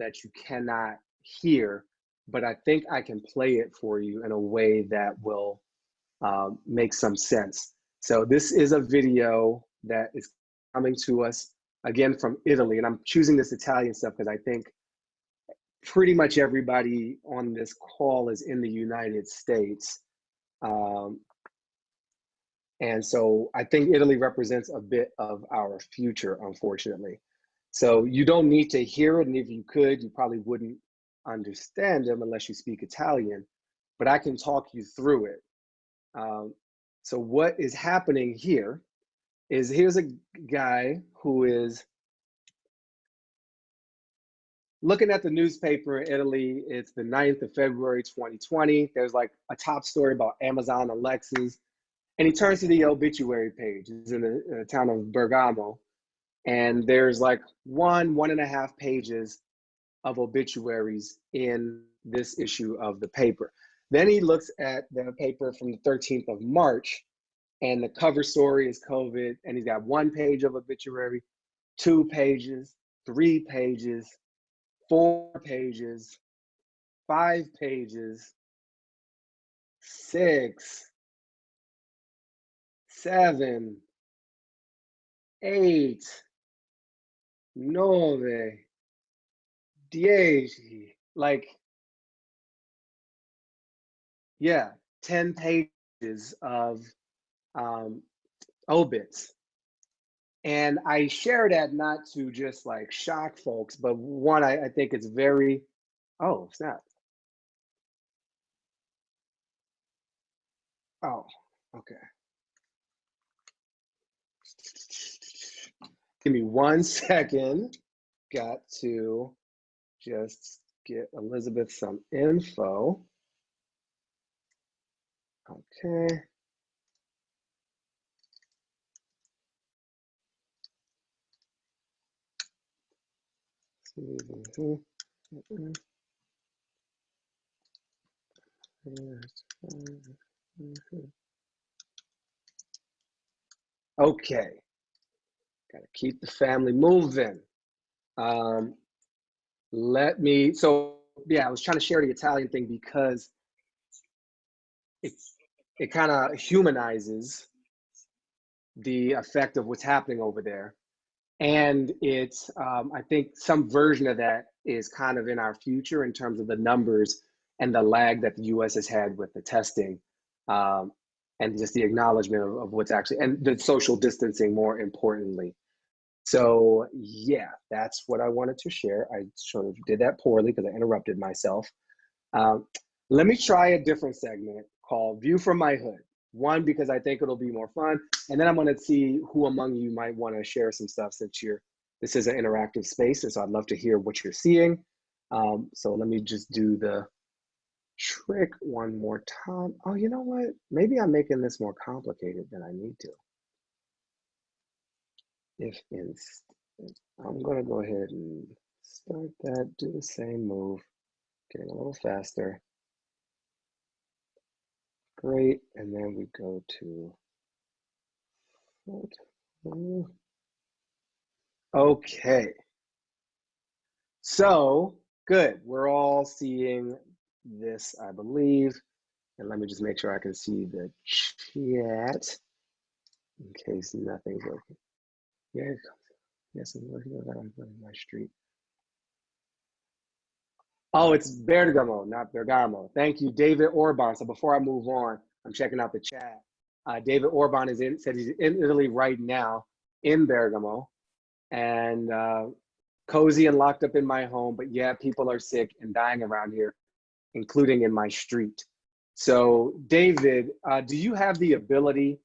that you cannot hear, but I think I can play it for you in a way that will um, make some sense. So this is a video that is coming to us again from Italy, and I'm choosing this Italian stuff because I think pretty much everybody on this call is in the United States. Um, and so I think Italy represents a bit of our future, unfortunately. So you don't need to hear it, and if you could, you probably wouldn't understand them unless you speak Italian, but I can talk you through it. Um, so what is happening here is here's a guy who is looking at the newspaper in Italy. It's the 9th of February, 2020. There's like a top story about Amazon Alexas. And he turns to the obituary page. He's in the, in the town of Bergamo. And there's like one, one and a half pages of obituaries in this issue of the paper. Then he looks at the paper from the 13th of March, and the cover story is COVID, and he's got one page of obituary, two pages, three pages, four pages, five pages, six, seven, eight, nove, dieci, like, yeah, 10 pages of um, obits. And I share that not to just like shock folks, but one, I, I think it's very, oh, snap. Oh, okay. Give me one second. Got to just get Elizabeth some info. Okay. Okay. Got to keep the family moving. Um, let me, so yeah, I was trying to share the Italian thing because it's, it kind of humanizes the effect of what's happening over there. And it's, um, I think some version of that is kind of in our future in terms of the numbers and the lag that the US has had with the testing um, and just the acknowledgement of, of what's actually, and the social distancing more importantly. So yeah, that's what I wanted to share. I sort of did that poorly because I interrupted myself. Um, let me try a different segment called View from My Hood. One, because I think it'll be more fun. And then I'm gonna see who among you might wanna share some stuff since you're, this is an interactive space. And so I'd love to hear what you're seeing. Um, so let me just do the trick one more time. Oh, you know what? Maybe I'm making this more complicated than I need to if I'm gonna go ahead and start that, do the same move, getting a little faster. Great, and then we go to, okay. So, good, we're all seeing this, I believe. And let me just make sure I can see the chat in case nothing's Yeah, yes, I'm looking at that my street. Oh, it's Bergamo, not Bergamo. Thank you, David Orban. So before I move on, I'm checking out the chat. Uh, David Orban is in, said he's in Italy right now, in Bergamo, and uh, cozy and locked up in my home. But yeah, people are sick and dying around here, including in my street. So, David, uh, do you have the ability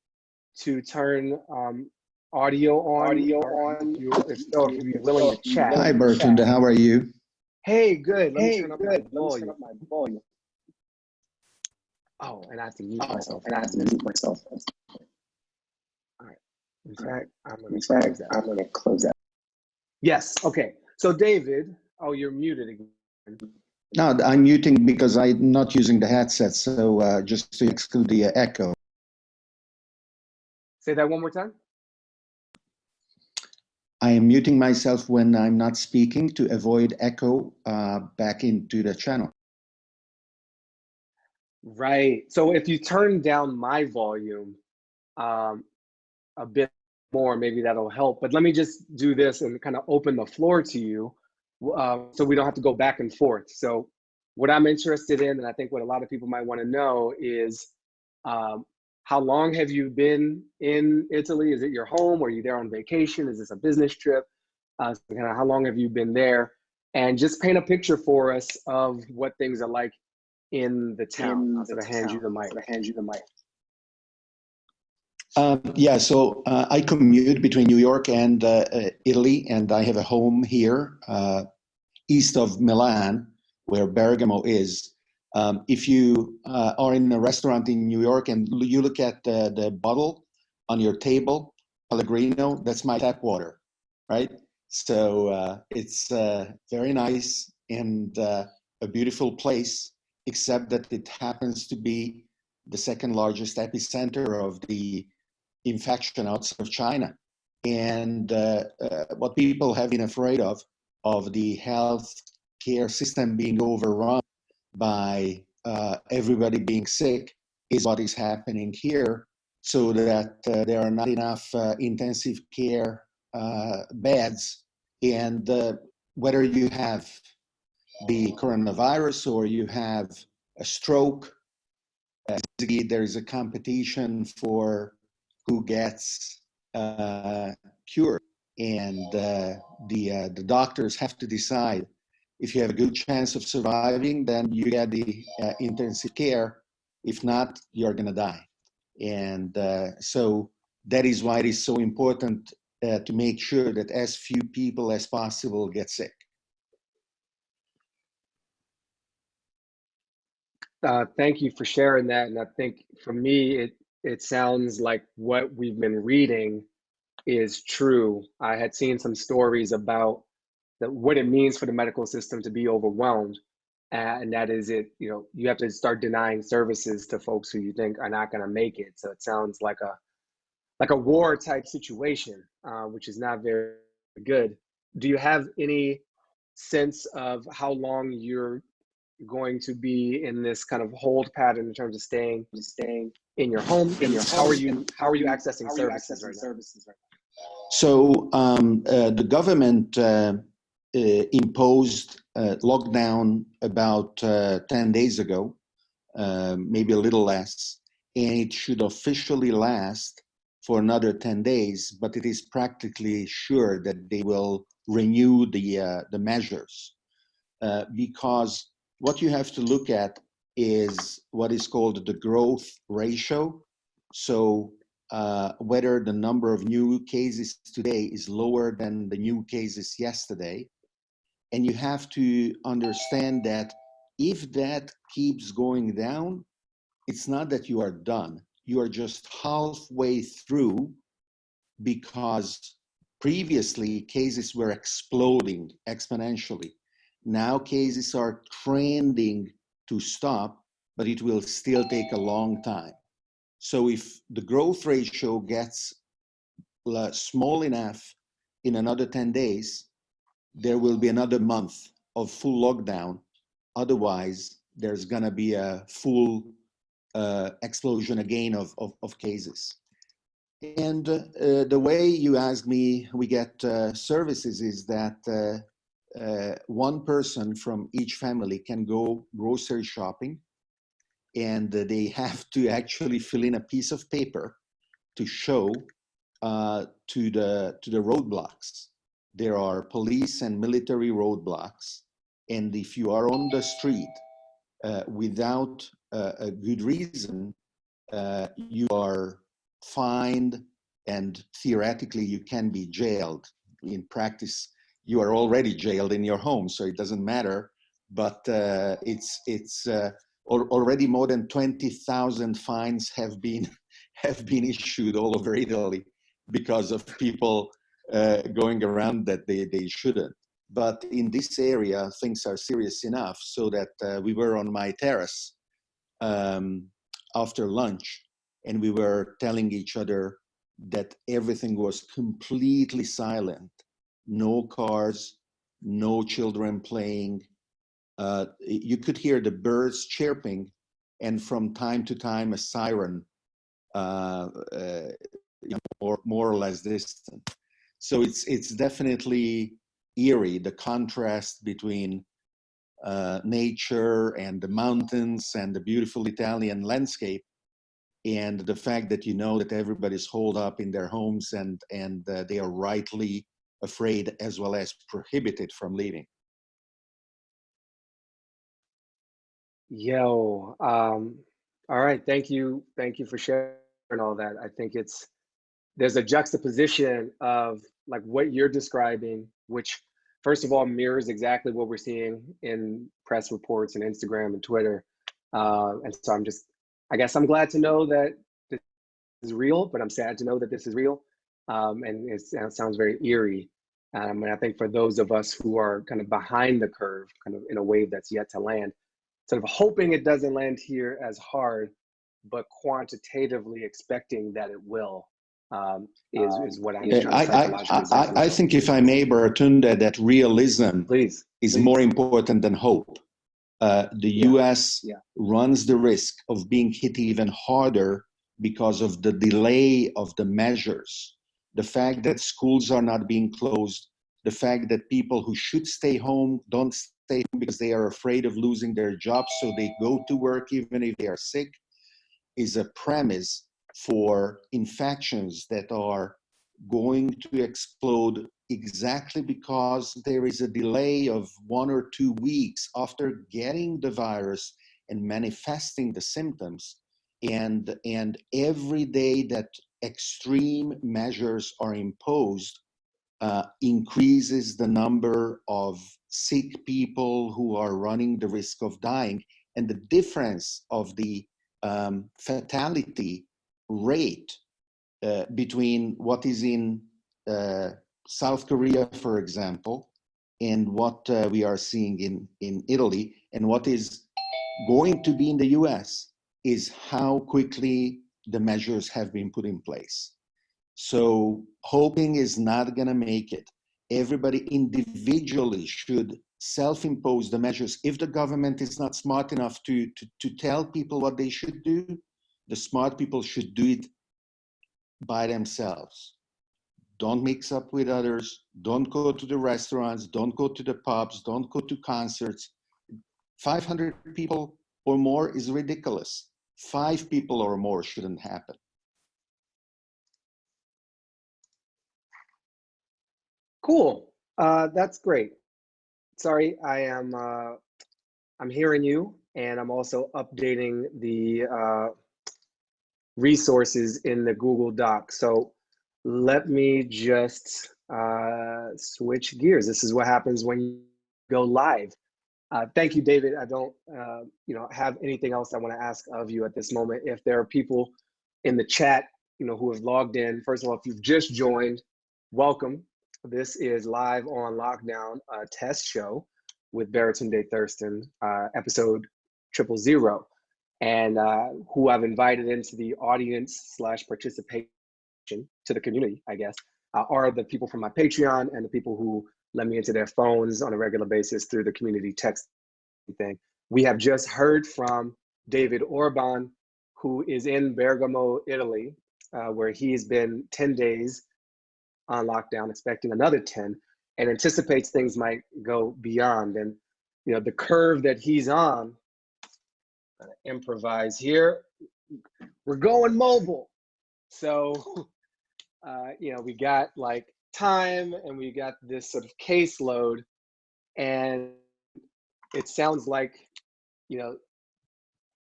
to turn um, audio on. Audio on. You, if so, if you're willing to chat. Hi, Baratunde. How are you? Hey, good. Let hey, good. Let me turn up my volume. Oh, and I have to mute oh, myself. And I have to mute myself. All right. In fact, I'm gonna In fact, I'm gonna close that. Yes. Okay. So, David. Oh, you're muted again. No, I'm muting because I'm not using the headset, so uh, just to exclude the uh, echo. Say that one more time. I am muting myself when I'm not speaking to avoid echo uh, back into the channel. Right. So if you turn down my volume um, a bit more, maybe that'll help. But let me just do this and kind of open the floor to you uh, so we don't have to go back and forth. So what I'm interested in, and I think what a lot of people might want to know is um, how long have you been in Italy? Is it your home? Are you there on vacation? Is this a business trip? Uh, so kind of how long have you been there? And just paint a picture for us of what things are like in the town. In I'll sort the of hand you the mic. I hand you the mic. Um, yeah, so uh, I commute between New York and uh, uh, Italy, and I have a home here uh, east of Milan, where Bergamo is. Um, if you uh, are in a restaurant in New York and you look at the, the bottle on your table, Pellegrino, that's my tap water, right? So uh, it's uh, very nice and uh, a beautiful place, except that it happens to be the second largest epicenter of the infection outside of China. And uh, uh, what people have been afraid of, of the health care system being overrun by uh, everybody being sick, is what is happening here, so that uh, there are not enough uh, intensive care uh, beds. And uh, whether you have the coronavirus or you have a stroke, there is a competition for who gets uh, cured, and the the doctors have to decide if you have a good chance of surviving, then you get the uh, intensive care. If not, you're gonna die, and uh, so that is why it is so important uh, to make sure that as few people as possible get sick. Uh, thank you for sharing that. And I think for me, it it sounds like what we've been reading is true. I had seen some stories about what it means for the medical system to be overwhelmed, and that is it. You know, you have to start denying services to folks who you think are not going to make it. So it sounds like a like a war type situation, uh, which is not very good. Do you have any sense of how long you're going to be in this kind of hold pattern in terms of staying staying in your home? In your how are you how are you accessing are you services accessing right services right So um, uh, the government uh, imposed uh, lockdown about uh, 10 days ago, uh, maybe a little less, and it should officially last for another 10 days, but it is practically sure that they will renew the, uh, the measures uh, because what you have to look at is what is called the growth ratio. So uh, whether the number of new cases today is lower than the new cases yesterday. And you have to understand that if that keeps going down, it's not that you are done. You are just halfway through because previously cases were exploding exponentially. Now cases are trending to stop, but it will still take a long time. So if the growth ratio gets small enough in another 10 days, there will be another month of full lockdown. Otherwise, there's gonna be a full uh, explosion again of, of, of cases. And uh, the way you ask me we get uh, services is that uh, uh, one person from each family can go grocery shopping and they have to actually fill in a piece of paper to show uh, to the to the roadblocks. There are police and military roadblocks, and if you are on the street uh, without uh, a good reason, uh, you are fined, and theoretically you can be jailed. In practice, you are already jailed in your home, so it doesn't matter. But uh, it's it's uh, al- already more than 20,000 fines have been have been issued all over Italy because of people uh, going around that they, they shouldn't. But in this area, things are serious enough so that uh, we were on my terrace um, after lunch and we were telling each other that everything was completely silent no cars, no children playing. Uh, you could hear the birds chirping, and from time to time a siren, uh, uh, more more or less distant. So it's it's definitely eerie the contrast between uh, nature and the mountains and the beautiful Italian landscape and the fact that you know that everybody's holed up in their homes and and uh, they are rightly afraid as well as prohibited from leaving. Yo, um, all right. Thank you. Thank you for sharing all that. I think it's there's a juxtaposition of like what you're describing, which first of all mirrors exactly what we're seeing in press reports and Instagram and Twitter. Uh, and so I'm just, I guess I'm glad to know that this is real, but I'm sad to know that this is real. Um, and it sounds very eerie. Um, and I think for those of us who are kind of behind the curve, kind of in a wave that's yet to land, sort of hoping it doesn't land here as hard, but quantitatively expecting that it will um, is, is what I'm Yeah, I, to I, I. I think if I may, Baratunde, that realism Please. is Please. more important than hope. Uh, the Yeah, US yeah. runs the risk of being hit even harder because of the delay of the measures. The fact that schools are not being closed, the fact that people who should stay home don't stay home because they are afraid of losing their jobs, so they go to work even if they are sick, is a premise for infections that are going to explode exactly because there is a delay of one or two weeks after getting the virus and manifesting the symptoms and and every day that extreme measures are imposed uh, increases the number of sick people who are running the risk of dying. And the difference of the um, fatality rate uh, between what is in uh, South Korea, for example, and what uh, we are seeing in, in Italy, and what is going to be in the US is how quickly the measures have been put in place. So hoping is not going to make it. Everybody individually should self-impose the measures. If the government is not smart enough to, to, to tell people what they should do, the smart people should do it by themselves. Don't mix up with others. Don't go to the restaurants. Don't go to the pubs. Don't go to concerts. 500 people or more is ridiculous. Five people or more shouldn't happen. Cool. Uh, that's great. Sorry, I am. Uh, I'm hearing you, and I'm also updating the uh, resources in the Google Doc. So let me just uh, switch gears. This is what happens when you go live. Uh, thank you, David. I don't, uh, you know, have anything else I want to ask of you at this moment. If there are people in the chat, you know, who have logged in, first of all, if you've just joined, welcome. This is live on lockdown uh, test show with Baratunde Thurston, uh, episode triple zero, and uh, who I've invited into the audience slash participation to the community, I guess, uh, are the people from my Patreon and the people who let me into their phones on a regular basis through the community text thing. We have just heard from David Orban, who is in Bergamo, Italy, uh, where he's been 10 days on lockdown, expecting another 10, and anticipates things might go beyond. And you know, the curve that he's on, gonna improvise here. We're going mobile. So, uh, you know, we got like time and we got this sort of caseload, and it sounds like, you know,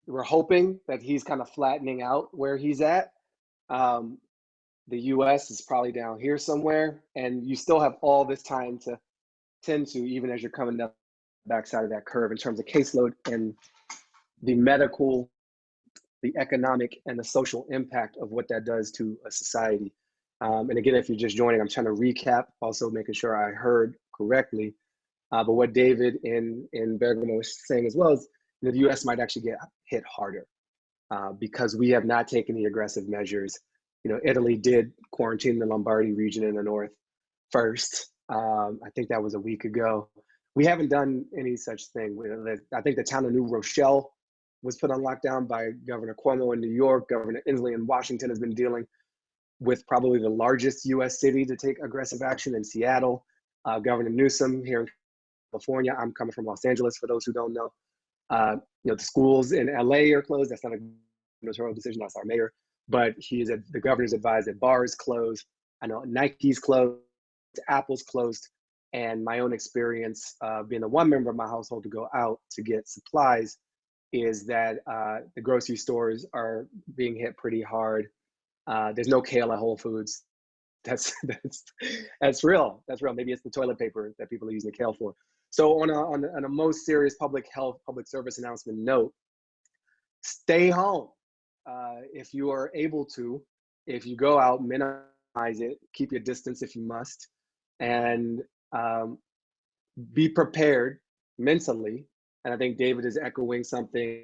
we're hoping that he's kind of flattening out where he's at. Um, the US is probably down here somewhere, and you still have all this time to tend to, even as you're coming up the backside of that curve in terms of caseload and the medical, the economic, and the social impact of what that does to a society. Um, and again, if you're just joining, I'm trying to recap, also making sure I heard correctly. Uh, but what David in, in Bergamo was saying as well is that the US might actually get hit harder uh, because we have not taken the aggressive measures you know, Italy did quarantine the Lombardy region in the north first, Um, I think that was a week ago. We haven't done any such thing. I think the town of New Rochelle was put on lockdown by Governor Cuomo in New York. Governor Inslee in Washington has been dealing with probably the largest U.S. city to take aggressive action in Seattle. Uh, Governor Newsom here in California. I'm coming from Los Angeles. For those who don't know, uh, you know the schools in LA are closed. That's not a gubernatorial decision. That's our mayor. But he is a, the governor's advised that bars closed. I know Nike's closed, Apple's closed, and my own experience uh, being the one member of my household to go out to get supplies is that uh, the grocery stores are being hit pretty hard. Uh, there's no kale at Whole Foods. That's that's that's real. That's real. Maybe it's the toilet paper that people are using the kale for. So on a on a, on a most serious public health, public service announcement note, stay home uh, if you are able to. If you go out, minimize it. Keep your distance if you must, and um, be prepared mentally. And I think David is echoing something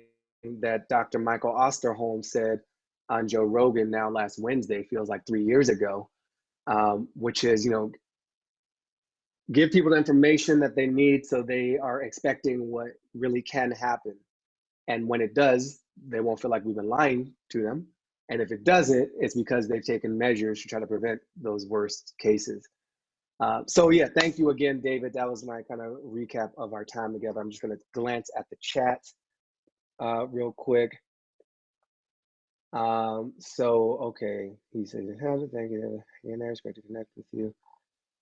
that Dr. Michael Osterholm said on Joe Rogan now last Wednesday, feels like three years ago, um, which is, you know, give people the information that they need so they are expecting what really can happen. And when it does, they won't feel like we've been lying to them. And if it doesn't, it's because they've taken measures to try to prevent those worst cases. Uh, so yeah, thank you again, David. That was my kind of recap of our time together. I'm just going to glance at the chat uh, real quick. Um, so okay, he says, "Thank you. Again, it's great to connect with you."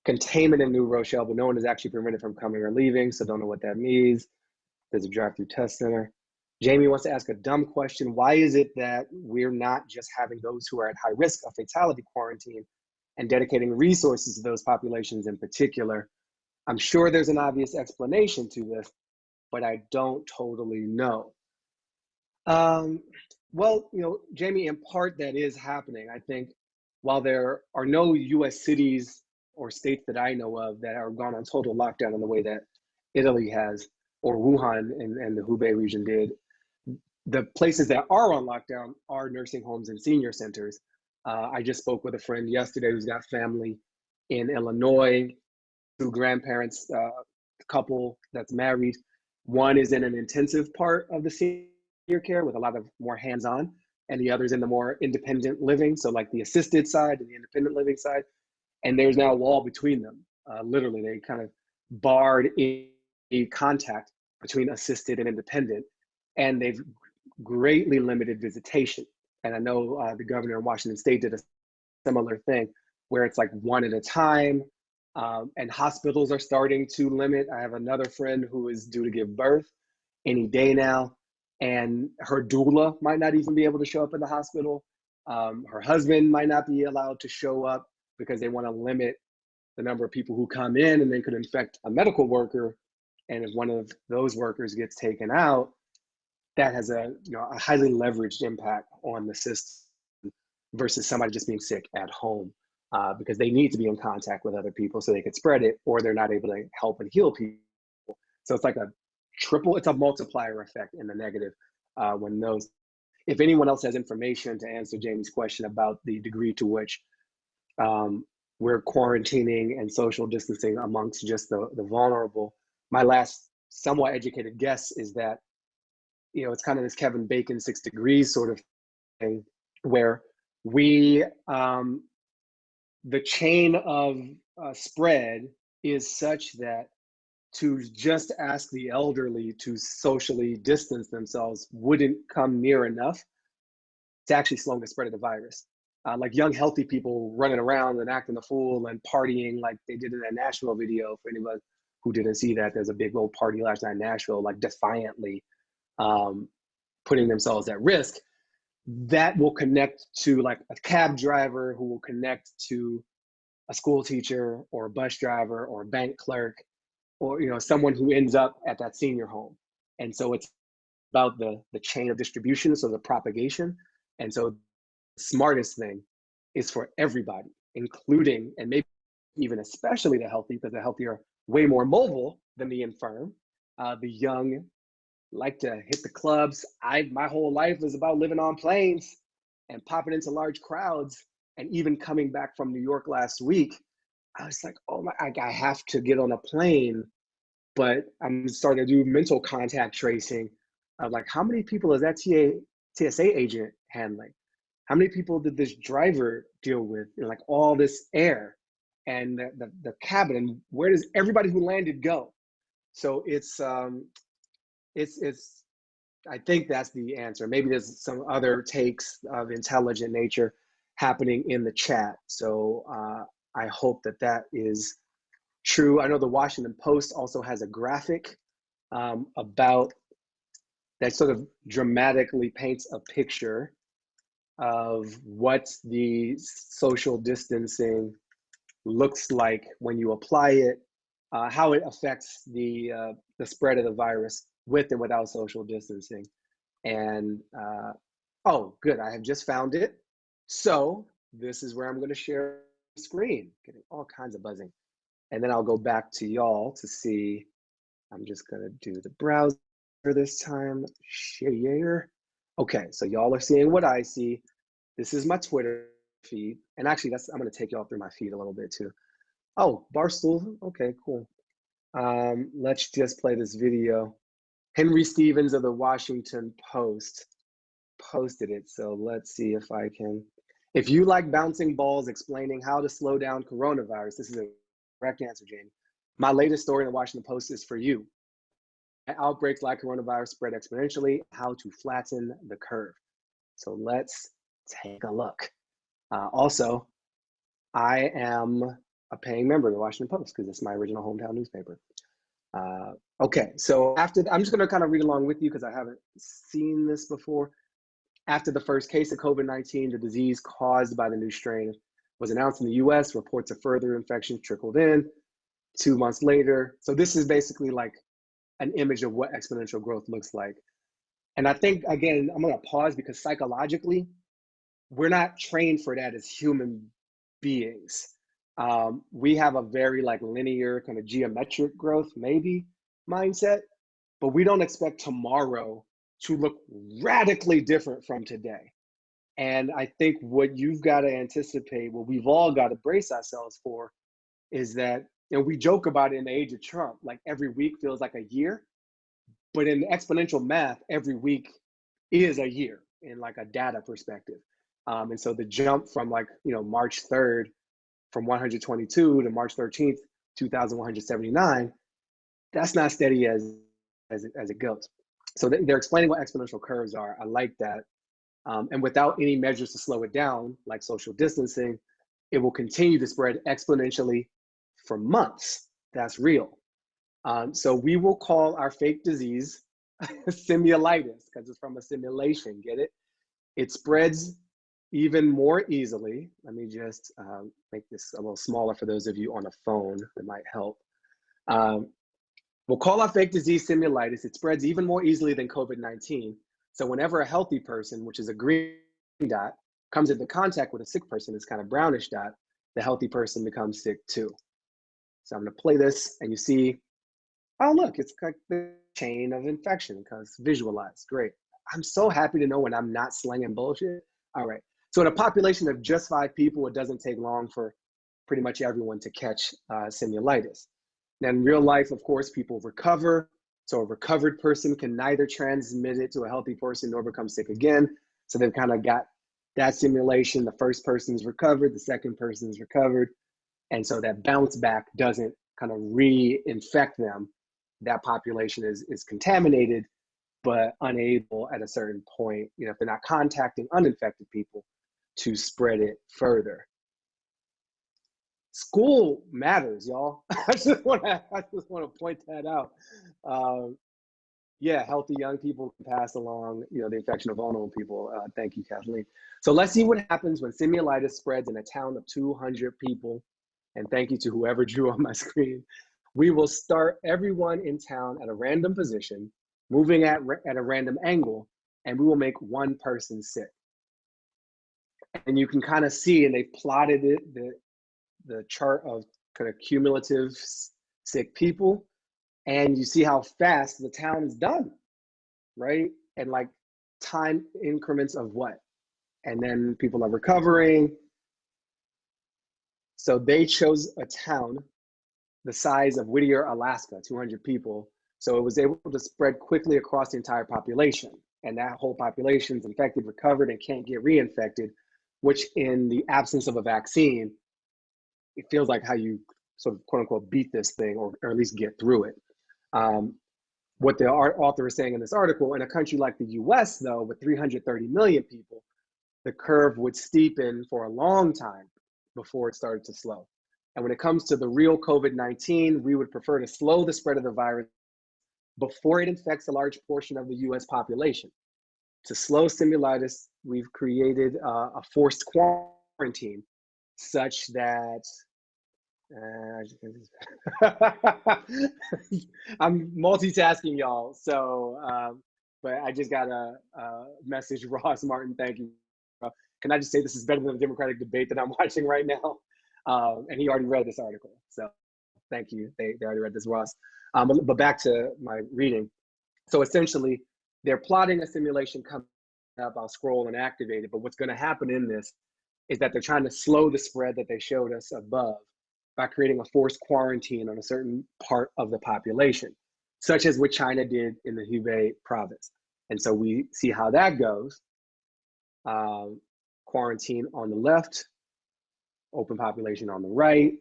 Containment in New Rochelle, but no one is actually prevented from coming or leaving, so don't know what that means. There's a drive-through test center. Jamie wants to ask a dumb question. Why is it that we're not just having those who are at high risk of fatality quarantine and dedicating resources to those populations in particular? I'm sure there's an obvious explanation to this, but I don't totally know. Um, well, you know, Jamie, in part that is happening. I think while there are no US cities or states that I know of that are gone on total lockdown in the way that Italy has or Wuhan and, and the Hubei region did, the places that are on lockdown are nursing homes and senior centers. Uh, I just spoke with a friend yesterday who's got family in Illinois, two grandparents, uh, couple that's married. One is in an intensive part of the senior care with a lot of more hands-on, and the other's in the more independent living, so like the assisted side and the independent living side. And there's now a wall between them. Uh, literally, they kind of barred any contact between assisted and independent, and they've greatly limited visitation. And I know uh, the governor in Washington State did a similar thing where it's like one at a time. Um, and hospitals are starting to limit. I have another friend who is due to give birth any day now, and her doula might not even be able to show up in the hospital. Um, her husband might not be allowed to show up because they want to limit the number of people who come in and they could infect a medical worker. And if one of those workers gets taken out, that has a you know a highly leveraged impact on the system versus somebody just being sick at home uh, because they need to be in contact with other people so they can spread it or they're not able to help and heal people. So it's like a triple it's a multiplier effect in the negative uh, when those if anyone else has information to answer jamie's question about the degree to which um, we're quarantining and social distancing amongst just the, the vulnerable my last somewhat educated guess is that you know, it's kind of this Kevin Bacon six degrees sort of thing where we, um, the chain of uh, spread is such that to just ask the elderly to socially distance themselves wouldn't come near enough to actually slowing the spread of the virus. Uh, like young, healthy people running around and acting a fool and partying like they did in that Nashville video. For anyone who didn't see that, there's a big old party last night in Nashville, like defiantly um, putting themselves at risk, that will connect to like a cab driver who will connect to a school teacher or a bus driver or a bank clerk or you know someone who ends up at that senior home. And so it's about the the chain of distribution so the propagation. And so the smartest thing is for everybody including and maybe even especially the healthy because the healthy are way more mobile than the infirm uh, the young like to hit the clubs. I my whole life is about living on planes and popping into large crowds. And even coming back from New York last week, I was like, oh my, I, have to get on a plane, but I'm starting to do mental contact tracing of like, how many people is that TA, TSA agent handling? How many people did this driver deal with? Know, like all this air and the, the, the cabin, and where does everybody who landed go? So it's um, it's it's. I think that's the answer. Maybe there's some other takes of intelligent nature happening in the chat. So uh, I hope that that is true. I know the Washington Post also has a graphic um, about that sort of dramatically paints a picture of what the social distancing looks like when you apply it, uh, how it affects the uh, the spread of the virus with and without social distancing. And uh, oh, good, I have just found it. So this is where I'm going to share screen, getting all kinds of buzzing, and then I'll go back to y'all to see. I'm just going to do the browser this time. Share. Okay, so y'all are seeing what I see. This is my Twitter feed. And actually, that's I'm gonna take y'all through my feed a little bit too. Oh, Barstool. Okay, cool. Um, let's just play this video. Henry Stevens of the Washington Post posted it. So let's see if I can. If you like bouncing balls explaining how to slow down coronavirus, this is a correct answer, Jamie. My latest story in the Washington Post is for you. Outbreaks like coronavirus spread exponentially, how to flatten the curve. So let's take a look. Uh, also, I am a paying member of the Washington Post because it's my original hometown newspaper. Uh, okay, so after I'm just to kind of read along with you because I haven't seen this before. After the first case of COVID 19, the disease caused by the new strain was announced in the US, reports of further infections trickled in two months later. So, this is basically like an image of what exponential growth looks like. And I think, again, I'm to pause because psychologically, we're not trained for that as human beings. Um, we have a very like linear kind of geometric growth, maybe mindset, but we don't expect tomorrow to look radically different from today. And I think what you've got to anticipate, what we've all got to brace ourselves for, is that, know, we joke about it in the age of Trump, like every week feels like a year. But in exponential math, every week is a year in like a data perspective. Um, and so the jump from like, you know, March 3rd from 122 to March 13th, 2,179, that's not steady as, as, it, as it goes. So they're explaining what exponential curves are. I like that. Um, and without any measures to slow it down, like social distancing, it will continue to spread exponentially for months. That's real. Um, so we will call our fake disease simulitis because it's from a simulation, get it? It spreads even more easily. Let me just um, make this a little smaller for those of you on a phone that might help. Um, we'll call our fake disease simulitis. It spreads even more easily than COVID-19. So whenever a healthy person, which is a green dot, comes into contact with a sick person, it's kind of brownish dot, the healthy person becomes sick too. So I'm gonna play this and you see, oh look, it's like the chain of infection because visualized, great. I'm so happy to know when I'm not slinging bullshit. All right, so in a population of just five people, it doesn't take long for pretty much everyone to catch uh, simulitis. Now in real life, of course, people recover. So a recovered person can neither transmit it to a healthy person nor become sick again. So they've kind of got that simulation. The first person's recovered, the second person's recovered. And so that bounce back doesn't kind of re-infect them. That population is, is contaminated, but unable at a certain point, you know, if they're not contacting uninfected people, to spread it further. School matters, y'all. I just want to I just want to point that out. Um, yeah, healthy young people can pass along, you know, the infection of vulnerable people. Uh, thank you, Kathleen. So let's see what happens when simulitis spreads in a town of 200 people. And thank you to whoever drew on my screen. We will start everyone in town at a random position, moving at, at a random angle, and we will make one person sick and you can kind of see, and they plotted it, the, the chart of kind of cumulative sick people, and you see how fast the town is done, right? And like time increments of what? And then people are recovering. So they chose a town the size of Whittier, Alaska, 200 people. So it was able to spread quickly across the entire population. And that whole population is infected, recovered, and can't get reinfected, which in the absence of a vaccine, it feels like how you sort of quote unquote beat this thing or, or at least get through it. Um, what the author is saying in this article, in a country like the US, though, with 330 million people, the curve would steepen for a long time before it started to slow. And when it comes to the real COVID 19, we would prefer to slow the spread of the virus before it infects a large portion of the US population. To slow simulitis, we've created uh, a forced quarantine such that uh, I'm multitasking, y'all. So, um, but I just got a, a, message, Ross Martin. Thank you. Can I just say this is better than the Democratic debate that I'm watching right now? Um, and he already read this article. So, thank you. They, they already read this, Ross. Um, but back to my reading. So, essentially, they're plotting a simulation coming up. I'll scroll and activate it. But what's going to happen in this is that they're trying to slow the spread that they showed us above by creating a forced quarantine on a certain part of the population, such as what China did in the Hubei province. And so we see how that goes. Um, quarantine on the left, open population on the right.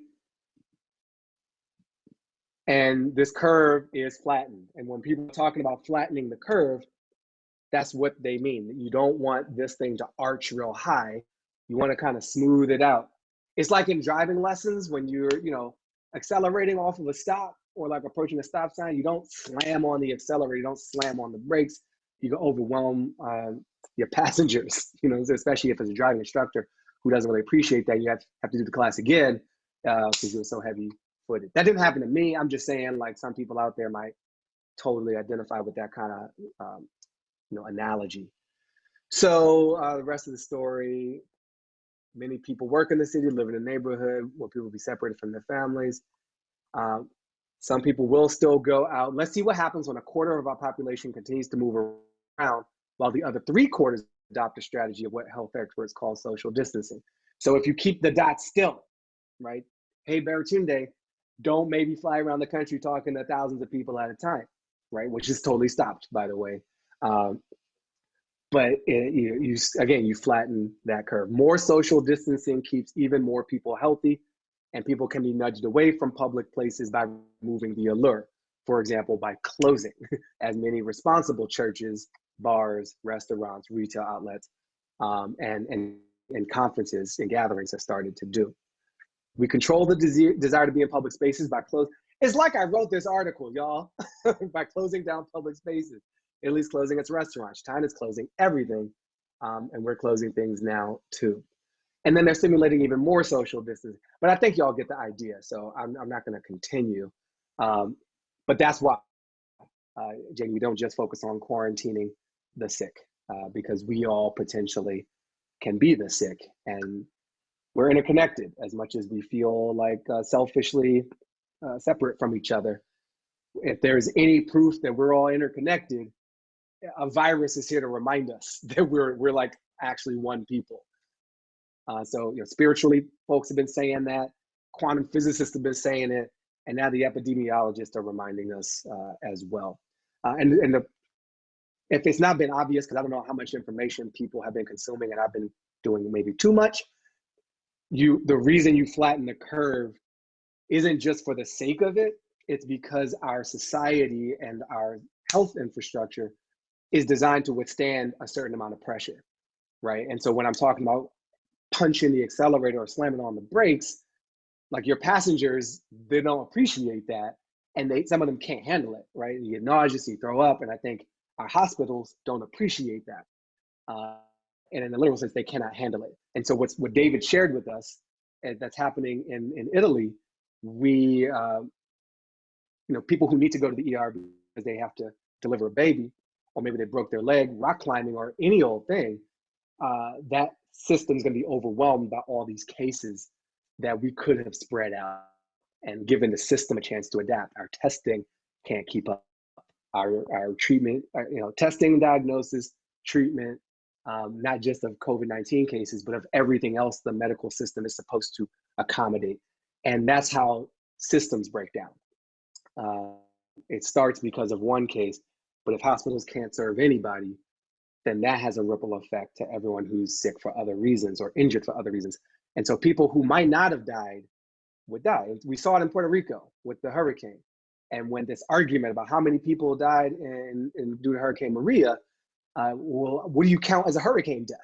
And this curve is flattened. And when people are talking about flattening the curve, that's what they mean. You don't want this thing to arch real high. You want to kind of smooth it out it's like in driving lessons when you're, you know, accelerating off of a stop or like approaching a stop sign, you don't slam on the accelerator, you don't slam on the brakes. You can overwhelm um, your passengers, you know, especially if it's a driving instructor who doesn't really appreciate that. You have, have to do the class again because uh, you're so heavy footed. That didn't happen to me. I'm just saying like some people out there might totally identify with that kind of, um, you know, analogy. So uh, the rest of the story, Many people work in the city, live in a neighborhood where people be separated from their families. Um, some people will still go out. Let's see what happens when a quarter of our population continues to move around while the other three quarters adopt a strategy of what health experts call social distancing. So if you keep the dots still, right? Hey, Baratunde, don't maybe fly around the country talking to thousands of people at a time, right? Which is totally stopped, by the way. Um, but it, you, you again you flatten that curve more social distancing keeps even more people healthy and people can be nudged away from public places by removing the allure for example by closing as many responsible churches bars restaurants retail outlets um, and, and, and conferences and gatherings have started to do we control the desire, desire to be in public spaces by closing it's like i wrote this article y'all by closing down public spaces Italy's closing its restaurants. China's closing everything. Um, and we're closing things now too. And then they're simulating even more social distancing. But I think y'all get the idea. So I'm, I'm not going to continue. Um, but that's why, uh, Jamie, we don't just focus on quarantining the sick uh, because we all potentially can be the sick. And we're interconnected as much as we feel like uh, selfishly uh, separate from each other. If there's any proof that we're all interconnected, a virus is here to remind us that we're we're like actually one people. Uh, so you know, spiritually, folks have been saying that. Quantum physicists have been saying it, and now the epidemiologists are reminding us uh, as well. Uh, and and the, if it's not been obvious, because I don't know how much information people have been consuming, and I've been doing maybe too much. You, the reason you flatten the curve isn't just for the sake of it. It's because our society and our health infrastructure is designed to withstand a certain amount of pressure, right? And so when I'm talking about punching the accelerator or slamming on the brakes, like your passengers, they don't appreciate that, and they some of them can't handle it, right? You get nauseous, you throw up, and I think our hospitals don't appreciate that. Uh, and in the literal sense, they cannot handle it. And so what's what David shared with us uh, that's happening in in Italy, we uh, you know people who need to go to the ER because they have to deliver a baby, or maybe they broke their leg rock climbing or any old thing, uh, that system's going to be overwhelmed by all these cases that we could have spread out and given the system a chance to adapt. Our testing can't keep up. Our, our treatment, our, uh, you know, testing, diagnosis, treatment, um, not just of COVID 19 cases, but of everything else the medical system is supposed to accommodate. And that's how systems break down. Uh, it starts because of one case, but if hospitals can't serve anybody, then that has a ripple effect to everyone who's sick for other reasons or injured for other reasons. And so people who might not have died would die. We saw it in Puerto Rico with the hurricane. And when this argument about how many people died in, in due to Hurricane Maria, uh, well, what do you count as a hurricane death?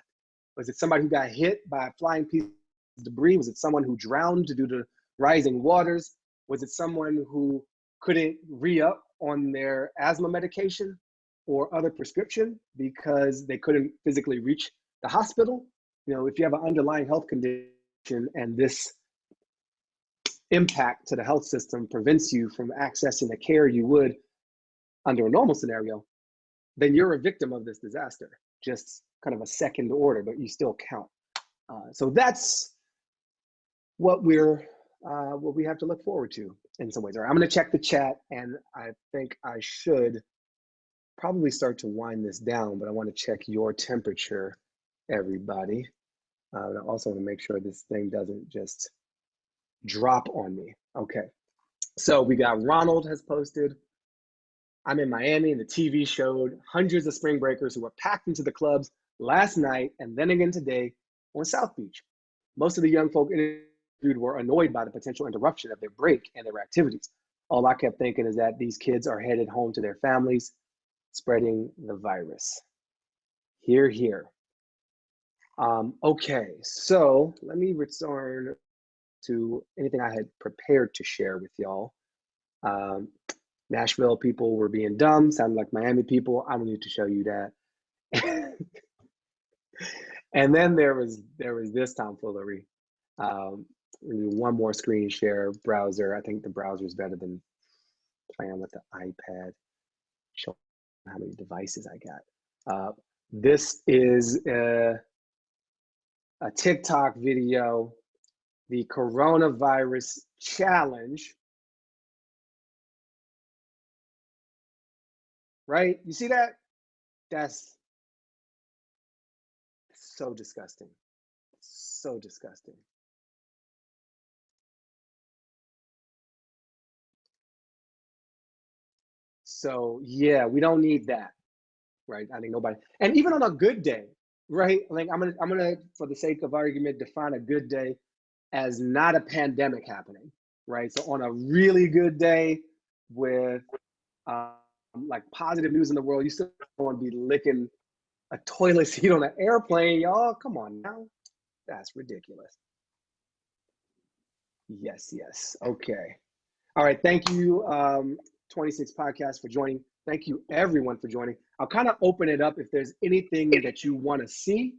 Was it somebody who got hit by a flying piece of debris? Was it someone who drowned due to rising waters? Was it someone who couldn't re-up on their asthma medication or other prescription because they couldn't physically reach the hospital? You know, if you have an underlying health condition and this impact to the health system prevents you from accessing the care you would under a normal scenario, then you're a victim of this disaster, just kind of a second order, but you still count. Uh, so that's what we're uh, what we have to look forward to in some ways. All right, I'm going to check the chat, and I think I should probably start to wind this down, but I want to check your temperature, everybody. Uh, I also want to make sure this thing doesn't just drop on me. Okay, so we got Ronald has posted. I'm in Miami and the TV showed hundreds of spring breakers who were packed into the clubs last night and then again today on South Beach. Most of the young folk interviewed were annoyed by the potential interruption of their break and their activities. All I kept thinking is that these kids are headed home to their families, spreading the virus. Here, here. Um, okay, so let me return to anything I had prepared to share with y'all. Um, Nashville people were being dumb, sounded like Miami people. I don't need to show you that. and then there was there was this tomfoolery. Um, one more screen share browser. I think the browser is better than playing with the iPad. Show how many devices I got. Uh, this is a, a TikTok video, the coronavirus challenge right? You see that? That's so disgusting. So disgusting. So yeah, we don't need that, right? I think nobody, and even on a good day, right? Like I'm gonna, I'm gonna, for the sake of argument, define a good day as not a pandemic happening, right? So on a really good day with, uh, like positive news in the world, you still want to be licking a toilet seat on an airplane, y'all. Come on now. That's ridiculous. Yes, yes. Okay. All right. Thank you, um, 26 Podcast, for joining. Thank you, everyone, for joining. I'll kind of open it up if there's anything that you want to see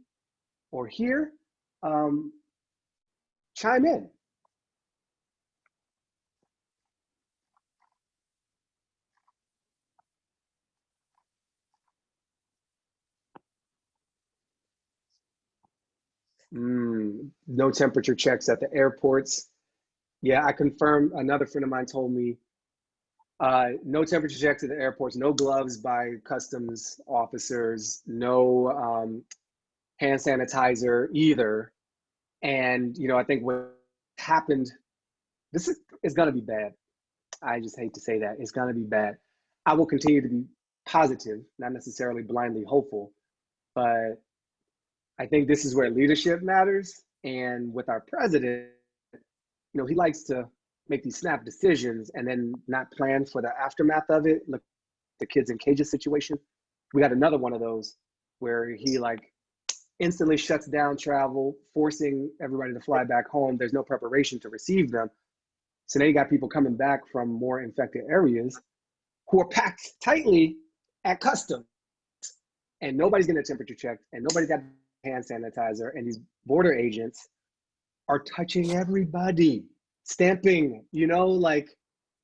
or hear. Um, chime in. Mm, no temperature checks at the airports. Yeah, I confirmed. Another friend of mine told me uh, no temperature checks at the airports, no gloves by customs officers, no um, hand sanitizer either. And you know, I think what happened, this is is gonna be bad. I just hate to say that it's gonna be bad. I will continue to be positive, not necessarily blindly hopeful, but I think this is where leadership matters. And with our president, you know, he likes to make these snap decisions and then not plan for the aftermath of it. Look, the kids in cages situation. We got another one of those where he like instantly shuts down travel, forcing everybody to fly back home. There's no preparation to receive them. So now you got people coming back from more infected areas who are packed tightly at customs. And nobody's getting a temperature checked and nobody's got hand sanitizer, and these border agents are touching everybody, stamping, you know, like,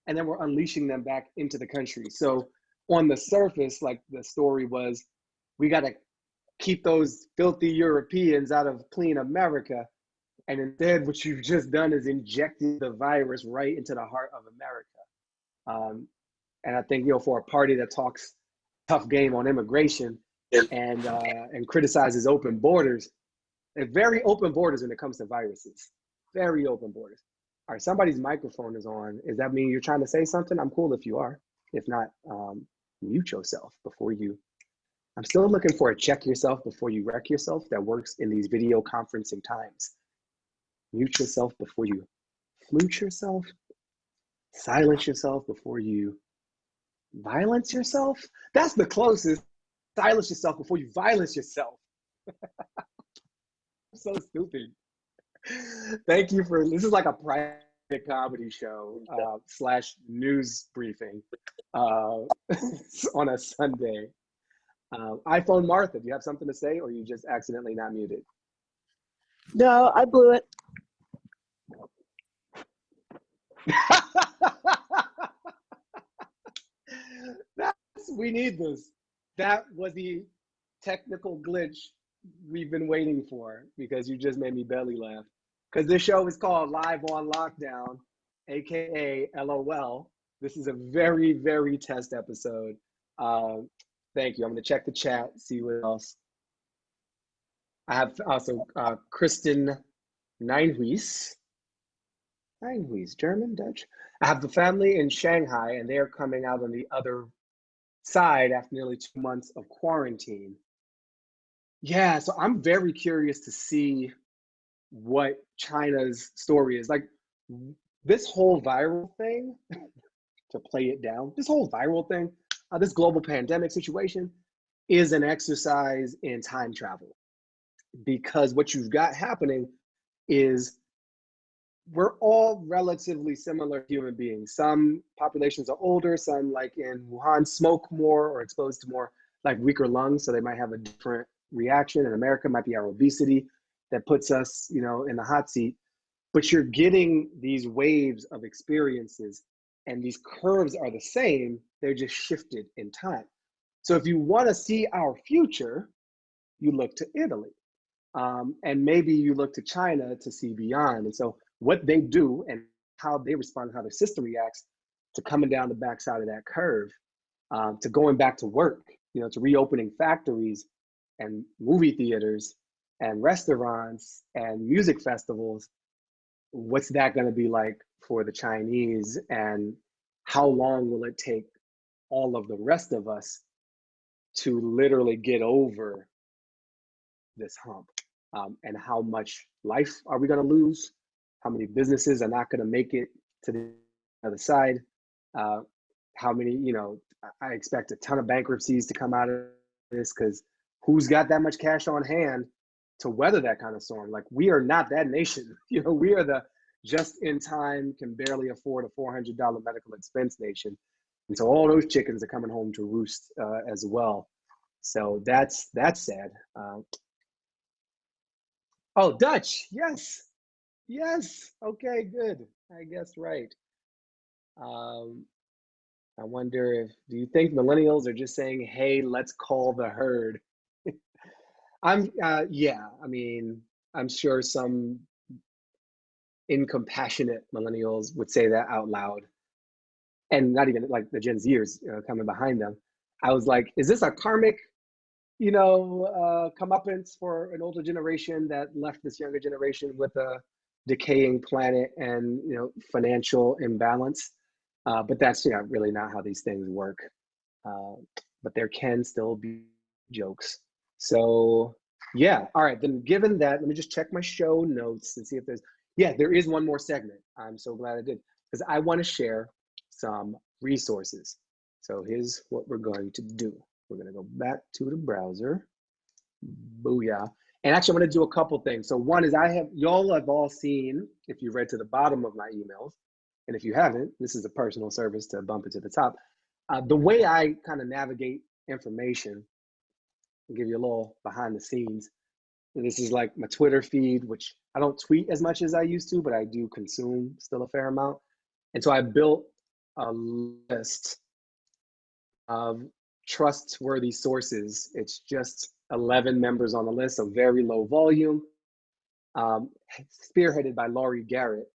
and then we're unleashing them back into the country. So on the surface, like the story was, we got to keep those filthy Europeans out of clean America. And instead, what you've just done is injected the virus right into the heart of America. Um, and I think, you know, for a party that talks tough game on immigration, and uh, and criticizes open borders. They're very open borders when it comes to viruses. Very open borders. All right, somebody's microphone is on. Does that mean you're trying to say something? I'm cool if you are. If not, um, mute yourself before you. I'm still looking for a check yourself before you wreck yourself that works in these video conferencing times. Mute yourself before you flute yourself. Silence yourself before you violence yourself. That's the closest. Silence yourself before you violence yourself. so stupid. Thank you for this is like a private comedy show uh, slash news briefing uh, on a Sunday. Uh, iPhone Martha, do you have something to say, or you just accidentally not muted? No, I blew it. That's we need this. That was the technical glitch we've been waiting for because you just made me belly laugh. Because this show is called Live on Lockdown, aka LOL. This is a very, very test episode. Um, thank you. I'm gonna check the chat, see what else. I have also uh, Kristen Neinhuis. Neinhuis, German, Dutch. I have the family in Shanghai, and they are coming out on the other side after nearly two months of quarantine. Yeah, so I'm very curious to see what China's story is. Like this whole viral thing, to play it down, this whole viral thing, uh, this global pandemic situation is an exercise in time travel. Because what you've got happening is we're all relatively similar human beings. Some populations are older, some like in Wuhan smoke more or exposed to more like weaker lungs, so they might have a different reaction. In America, might be our obesity that puts us, you know, in the hot seat. But you're getting these waves of experiences, and these curves are the same. They're just shifted in time. So if you want to see our future, you look to Italy, um, and maybe you look to China to see beyond. And so what they do and how they respond, how their system reacts to coming down the backside of that curve, um, to going back to work, you know, to reopening factories and movie theaters and restaurants and music festivals. What's that going to be like for the Chinese, and how long will it take all of the rest of us to literally get over this hump? Um, and how much life are we going to lose? How many businesses are not going to make it to the other side. Uh, how many you know i expect a ton of bankruptcies to come out of this because who's got that much cash on hand to weather that kind of storm? Like we are not that nation you know we are the just in time can barely afford a $400 medical expense nation. And so all those chickens are coming home to roost uh, as well. So that's that's sad uh, oh dutch yes Yes. Okay, good. I guess right. Um, I wonder if do you think millennials are just saying, "Hey, let's call the herd"? I'm uh, yeah. I mean, I'm sure some incompassionate millennials would say that out loud, and not even like the Gen Zers you know, coming behind them. I was like, is this a karmic, you know, uh, comeuppance for an older generation that left this younger generation with a decaying planet and you know financial imbalance. Uh, but that's you know really not how these things work. Uh, but there can still be jokes. So yeah. All right. Then given that let me just check my show notes and see if there's yeah there is one more segment. I'm so glad i did because i want to share some resources. So here's what we're going to do. We're going to go back to the browser. Booyah and actually, I'm going to do a couple things. So one is I have y'all have all seen if you read to the bottom of my emails, and if you haven't, this is a personal service to bump it to the top. Uh, the way I kind of navigate information, I'll give you a little behind the scenes. This is like my Twitter feed, which I don't tweet as much as I used to, but I do consume still a fair amount. And so I built a list of trustworthy sources. It's just 11 members on the list, so very low volume, um, spearheaded by Laurie Garrett,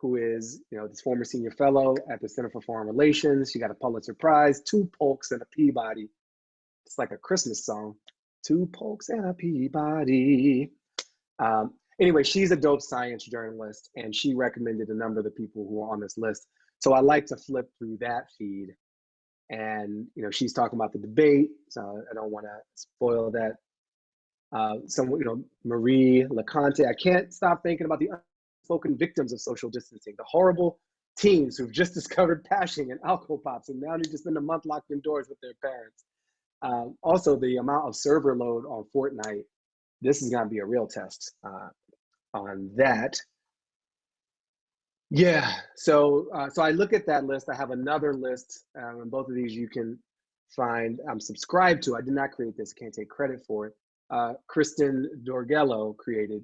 who is, you know, this former senior fellow at the Center for Foreign Relations. She got a Pulitzer Prize, two Polks, and a Peabody. It's like a Christmas song. two Polks and a Peabody. Um, anyway, she's a dope science journalist, and she recommended a number of the people who are on this list. So I like to flip through that feed, and you know, she's talking about the debate. So I don't want to spoil that. Uh, some, you know, Marie LeConte. I can't stop thinking about the unspoken victims of social distancing, the horrible teens who've just discovered pashing and alcohol pops, and now need to spend a month locked indoors with their parents. Um, also, the amount of server load on Fortnite. This is going to be a real test uh, on that. Yeah. So, uh, so I look at that list. I have another list, um, and both of these you can find. I'm subscribed to. I did not create this. Can't take credit for it. Uh, Kristen Dorgello created.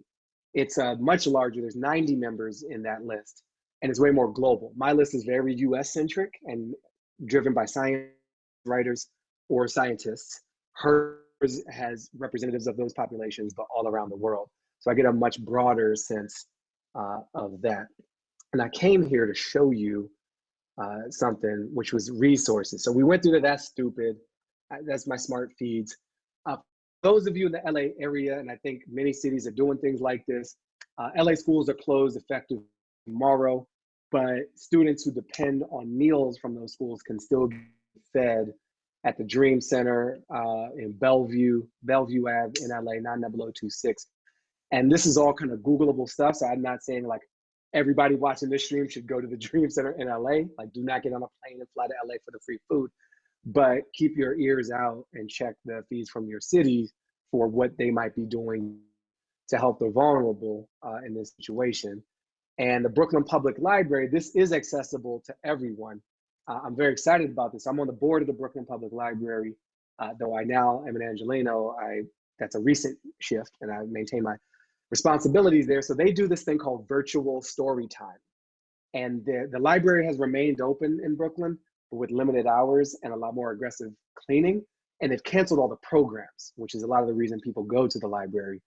It's uh, much larger. There's 90 members in that list, and it's way more global. My list is very U.S. centric and driven by science writers or scientists. Hers has representatives of those populations, but all around the world. So I get a much broader sense uh, of that. And I came here to show you uh, something, which was resources. So we went through the That's Stupid. Uh, That's my smart feeds. Uh, those of you in the LA area, and I think many cities are doing things like this, uh, LA schools are closed effective tomorrow, but students who depend on meals from those schools can still get fed at the Dream Center uh, in Bellevue, Bellevue Ave in LA, 90026. And this is all kind of Googleable stuff. So I'm not saying like everybody watching this stream should go to the Dream Center in LA. Like, do not get on a plane and fly to LA for the free food. But keep your ears out and check the feeds from your cities for what they might be doing to help the vulnerable uh, in this situation. And the Brooklyn Public Library, this is accessible to everyone. Uh, I'm very excited about this. I'm on the board of the Brooklyn Public Library, uh, though I now am an Angelino. I that's a recent shift, and I maintain my responsibilities there. So they do this thing called virtual story time, and the the library has remained open in Brooklyn, but with limited hours and a lot more aggressive cleaning. And they've canceled all the programs, which is a lot of the reason people go to the library.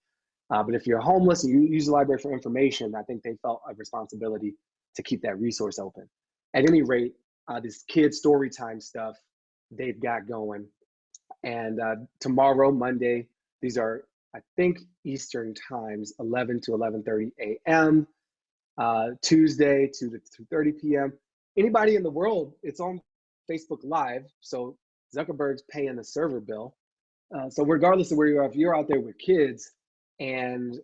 Uh, but if you're homeless and you use the library for information, I think they felt a responsibility to keep that resource open. At any rate, uh, this kid story time stuff they've got going. And uh, tomorrow, Monday, these are, I think, Eastern times, 11 to 11.30 a.m. Uh, Tuesday, 2 to 2.30 p.m. Anybody in the world, it's on Facebook Live. So Zuckerberg's paying the server bill. Uh, so regardless of where you are, if you're out there with kids and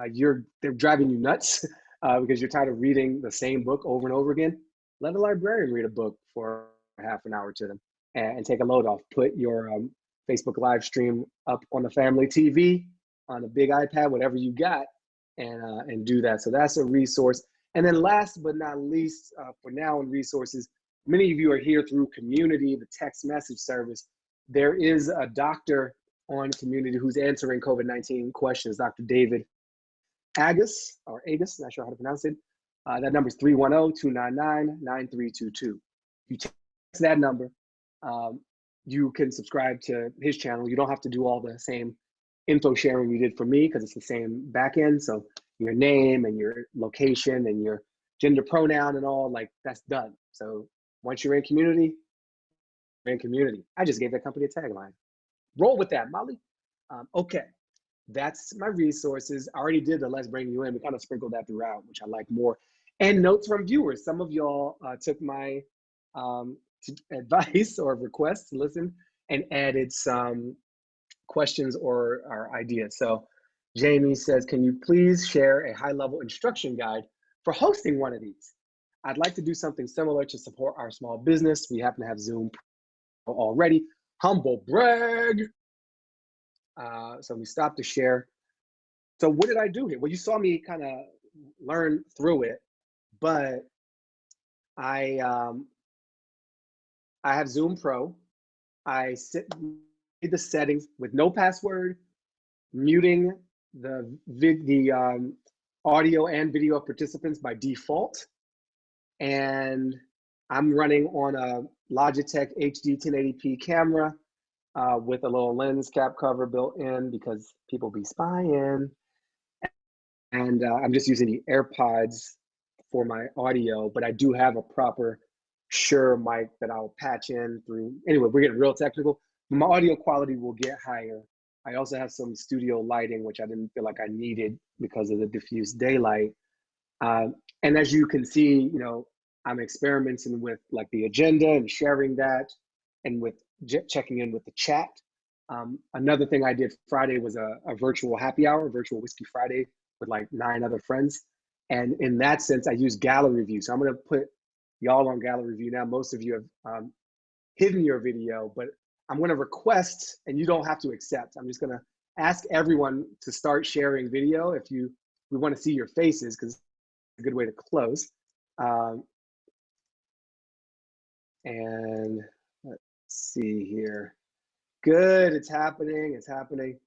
uh, you're they're driving you nuts uh, because you're tired of reading the same book over and over again, let a librarian read a book for half an hour to them and, and take a load off. Put your um, Facebook live stream up on the family TV, on a big iPad, whatever you got, and uh, and do that. So that's a resource. And then last but not least, uh, for now in resources, many of you are here through Community, the text message service. There is a doctor on Community who's answering COVID-19 questions, Dr. David Agus, or Agus, not sure how to pronounce it. Uh, that number is 310-299-9322. You text that number, um, you can subscribe to his channel. You don't have to do all the same info sharing you did for me because it's the same backend. So your name and your location and your gender pronoun and all, like that's done. So once you're in community, in community. I just gave that company a tagline. Roll with that, Molly. Um, okay, that's my resources. I already did the Let's Bring You In. We kind of sprinkled that throughout, which I like more. And notes from viewers. Some of y'all uh, took my um, advice or requests, to listen and added some questions or, or ideas. So Jamie says, can you please share a high level instruction guide for hosting one of these? I'd like to do something similar to support our small business. We happen to have Zoom already. Humble brag. Uh, so we stopped to share. So what did I do here? Well, you saw me kind of learn through it, but I um, I have Zoom Pro. I sit the settings with no password, muting the vid, the um, audio and video of participants by default, and I'm running on a Logitech HD 1080p camera uh, with a little lens cap cover built in because people be spying. And uh, I'm just using the AirPods for my audio, but I do have a proper Shure mic that I'll patch in through. Anyway, we're getting real technical. My audio quality will get higher I also have some studio lighting, which I didn't feel like I needed because of the diffuse daylight. Um, and as you can see, you know, I'm experimenting with like the agenda and sharing that and with checking in with the chat. Um, another thing I did Friday was a, a virtual happy hour, virtual whiskey Friday with like nine other friends. And in that sense, I use gallery view. So I'm going to put y'all on gallery view now. Most of you have um, hidden your video, but I'm going to request, and you don't have to accept. I'm just going to ask everyone to start sharing video if you we want to see your faces because it's a good way to close. Um, and let's see here. Good, it's happening, it's happening.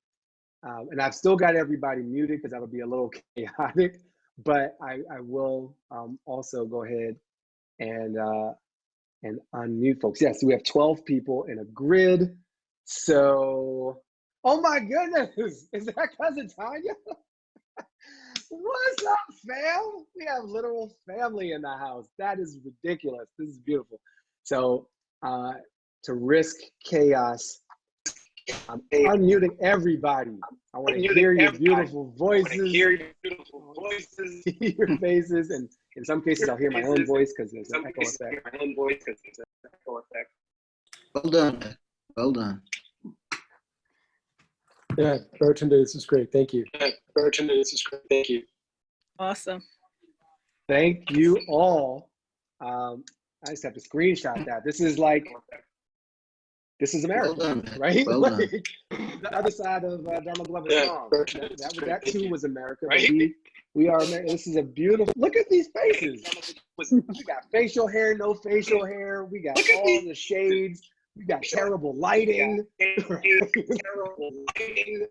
Um, and I've still got everybody muted because that'll be a little chaotic, but I, I will um, also go ahead and uh, and unmute folks. Yes, we have 12 people in a grid. So, oh my goodness, is that cousin Tanya? What's up, fam? We have literal family in the house. That is ridiculous. This is beautiful. So, uh, to risk chaos, I'm unmuting everybody. I want to hear your beautiful voices, hear your beautiful voices. see your faces, and in some cases, I'll hear my own voice because there's an echo effect. my own voice because there's an echo effect. Well done. Well done. Yeah, Baratunde, this is great. Thank you. Yeah, Baratunde, this is great. Thank you. Awesome. Thank you all. Um, I just have to screenshot that. This is like, this is Well America, done. right? Well. Like, the other side of uh, Donald Glover's Yeah, song. That, that, that too was America. but Right? We, we are America. This is a beautiful, look at these faces. We got facial hair, no facial hair. We got all these- the shades. We got terrible lighting. Terrible lighting.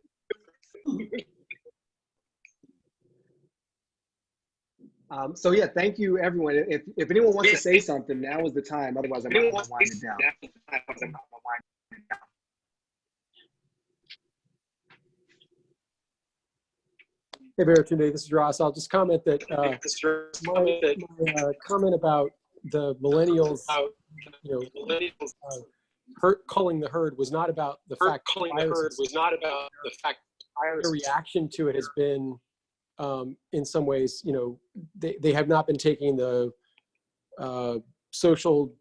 Um, so yeah, thank you everyone. If, if anyone wants to say something, now is the time. Otherwise, I'm to to wind it down. Hey, Baratunde, this is Ross. I'll just comment that uh, my, my uh, comment about the millennials, you know, millennials. hurt, culling the herd was not about the fact calling the herd was not about the fact viruses. reaction to it has been, um, in some ways, you know, they, they have not been taking the uh, social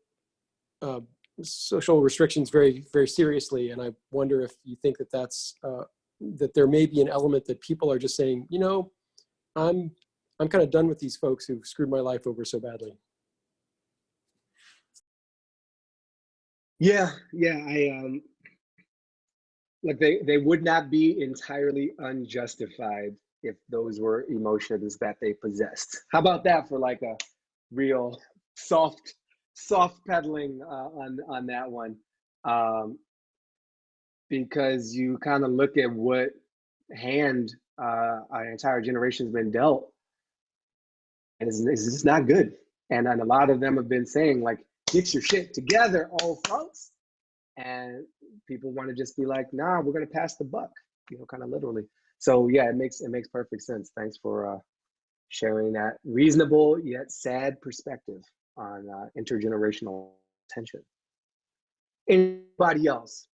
uh, social restrictions very very seriously, and I wonder if you think that that's uh, that there may be an element that people are just saying, you know, I'm I'm kind of done with these folks who've screwed my life over so badly. Yeah, yeah. I um like they they would not be entirely unjustified if those were emotions that they possessed. How about that for like a real soft soft pedaling uh, on on that one? Um because you kind of look at what hand uh our entire generation's been dealt and it's, it's just not good. And, and a lot of them have been saying like, get your shit together, old folks. And people want to just be like, nah, we're gonna pass the buck, you know, kind of literally. So yeah, it makes it makes perfect sense. Thanks for uh, sharing that reasonable yet sad perspective on uh, intergenerational tension. Anybody else?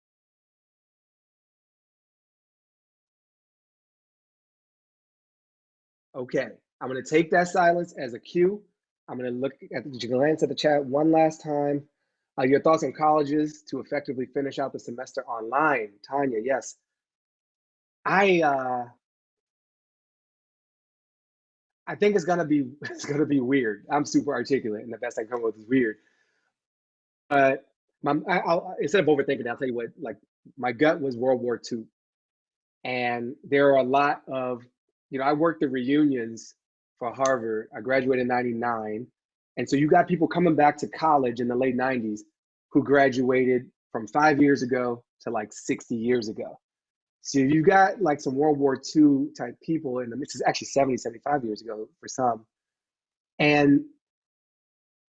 Okay, I'm gonna take that silence as a cue. I'm gonna look at the glance at the chat one last time. Uh, your thoughts on colleges to effectively finish out the semester online, Tanya? Yes, I uh, I think it's gonna be it's gonna be weird. I'm super articulate, and the best I can come with is weird. But my, I, I'll, instead of overthinking, I'll tell you what. Like my gut was World War II, and there are a lot of you know I worked the reunions for Harvard. I graduated in '99, and so you got people coming back to college in the late '90s who graduated from five years ago to like 60 years ago. So you got like some World War II type people in the this is actually 70, 75 years ago for some. And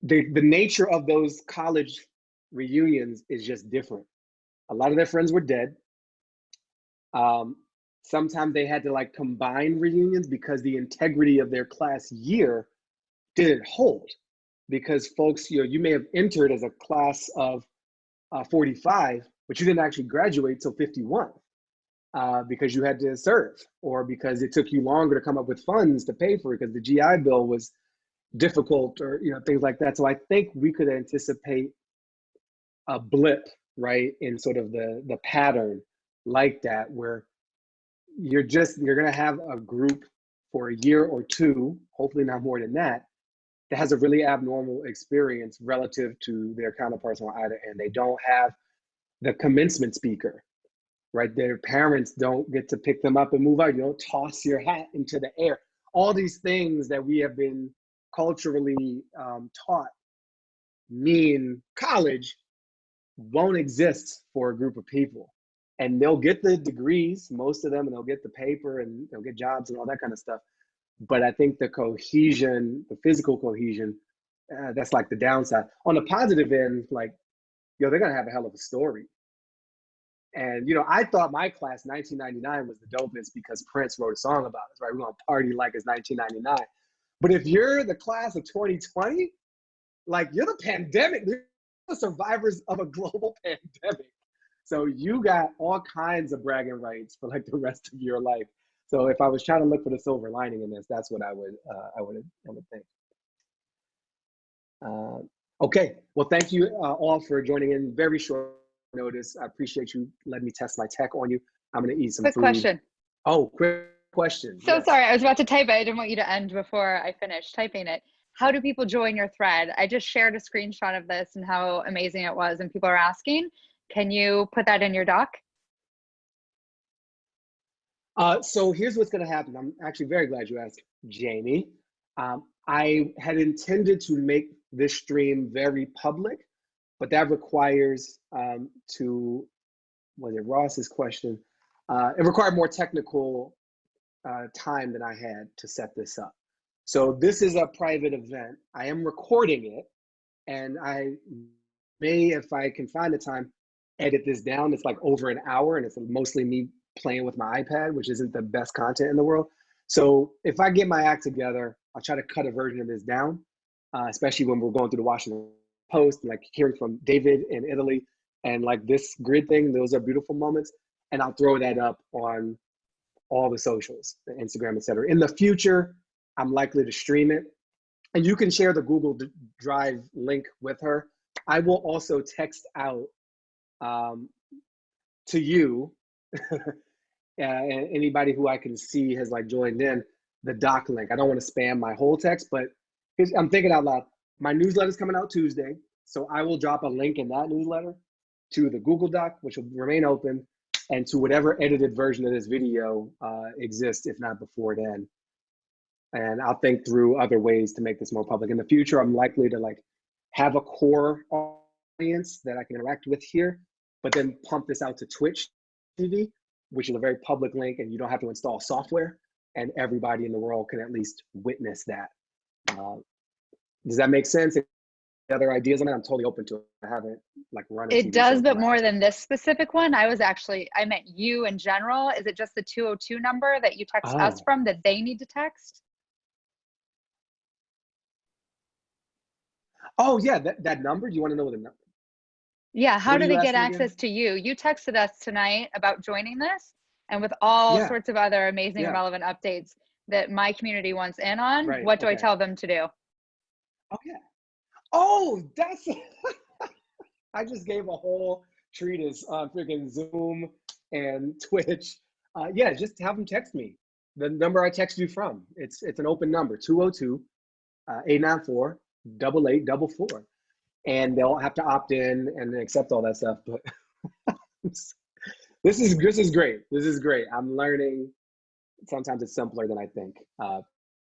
the the nature of those college reunions is just different. A lot of their friends were dead. Um, sometimes they had to like combine reunions because the integrity of their class year didn't hold. Because folks, you know, you may have entered as a class of uh, 45, but you didn't actually graduate till 51 uh, because you had to serve or because it took you longer to come up with funds to pay for it because the GI Bill was difficult or you know things like that. So I think we could anticipate a blip right in sort of the the pattern like that where you're just you're going to have a group for a year or two hopefully not more than that that has a really abnormal experience relative to their counterparts on either end. They don't have the commencement speaker right? Their parents don't get to pick them up and move out. You don't toss your hat into the air. All these things that we have been culturally um, taught mean college won't exist for a group of people and they'll get the degrees most of them and they'll get the paper and they'll get jobs and all that kind of stuff. But i think the cohesion the physical cohesion uh, that's like the downside. On the positive end like yo they're gonna have a hell of a story. And you know i thought my class 1999 was the dopest because prince wrote a song about us right? We're gonna party like it's 1999 but if you're the class of 2020 like you're the pandemic. You're the survivors of a global pandemic so you got all kinds of bragging rights for like the rest of your life. So if I was trying to look for the silver lining in this, that's what I would uh, I would I would think. Uh, okay, well, thank you uh, all for joining in. Very short notice. I appreciate you letting me test my tech on you. I'm gonna eat some Quick food. question. Oh, quick question. So Yes. sorry, I was about to type it. I didn't want you to end before I finished typing it. How do people join your thread? I just shared a screenshot of this and how amazing it was, and people are asking. Can you put that in your doc? Uh, so here's what's going to happen. I'm actually very glad you asked, Jamie. Um, I had intended to make this stream very public, but that requires um, to, was it Ross's question? Uh, it required more technical uh, time than I had to set this up. So this is a private event. I am recording it, and I may, if I can find the time, edit this down. It's like over an hour, and it's mostly me playing with my iPad, which isn't the best content in the world. So if I get my act together, I'll try to cut a version of this down, uh, especially when we're going through the Washington Post, like hearing from David in Italy, and like this grid thing. Those are beautiful moments, and I'll throw that up on all the socials, the Instagram, etc. In the future, I'm likely to stream it, and you can share the Google Drive link with her. I will also text out um, to you uh, and anybody who I can see has like joined in the doc link. I don't want to spam my whole text, but I'm thinking out loud. My newsletter's coming out Tuesday, so I will drop a link in that newsletter to the Google Doc, which will remain open, and to whatever edited version of this video uh, exists, if not before then. And I'll think through other ways to make this more public. In the future, I'm likely to like have a core audience that I can interact with here, but then pump this out to Twitch TV, which is a very public link, and you don't have to install software, and everybody in the world can at least witness that. Uh, does that make sense? Any other ideas on it? I'm totally open to it. I haven't like run. It TV does, but more than this specific one. I was actually, I meant you in general. Is it just the 202 number that you text us Oh. from that they need to text? Oh yeah, that, that number. Do you want to know the number? Yeah, how What do they get asking again? access to you? You texted us tonight about joining this and with all Yeah. sorts of other amazing Yeah. relevant updates that my community wants in on. Right, What do I tell them to do? Oh yeah. Oh, that's. I just gave a whole treatise on freaking Zoom and Twitch. Uh, yeah, just have them text me. The number I text you from. It's it's an open number 202 uh, 894 8844. And they'll have to opt in and accept all that stuff. But this is this is great. This is great. I'm learning. Sometimes it's simpler than I think. Uh,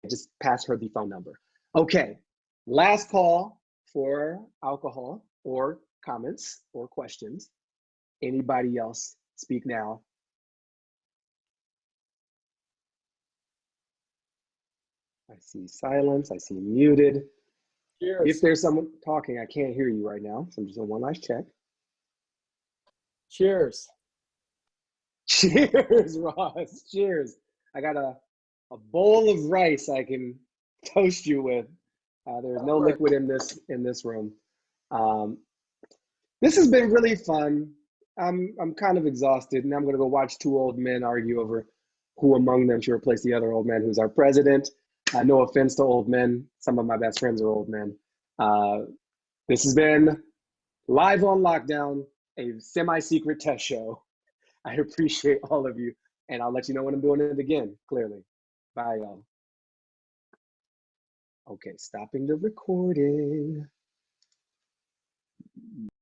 just pass her the phone number. Okay, last call for alcohol or comments or questions. Anybody else speak now? I see silence. I see muted. Cheers. If there's someone talking, I can't hear you right now. So I'm just doing one last check. Cheers. Cheers, Ross. Cheers. I got a, a bowl of rice I can toast you with. Uh, there's no liquid in this in this room. Um, this has been really fun. I'm I'm kind of exhausted, and I'm gonna go watch two old men argue over who among them should replace the other old man who's our president. Uh, no offense to old men. Some of my best friends are old men. Uh, this has been live on lockdown, a semi-secret test show. I appreciate all of you, and I'll let you know when I'm doing it again. Clearly, bye, y'all. Okay, stopping the recording.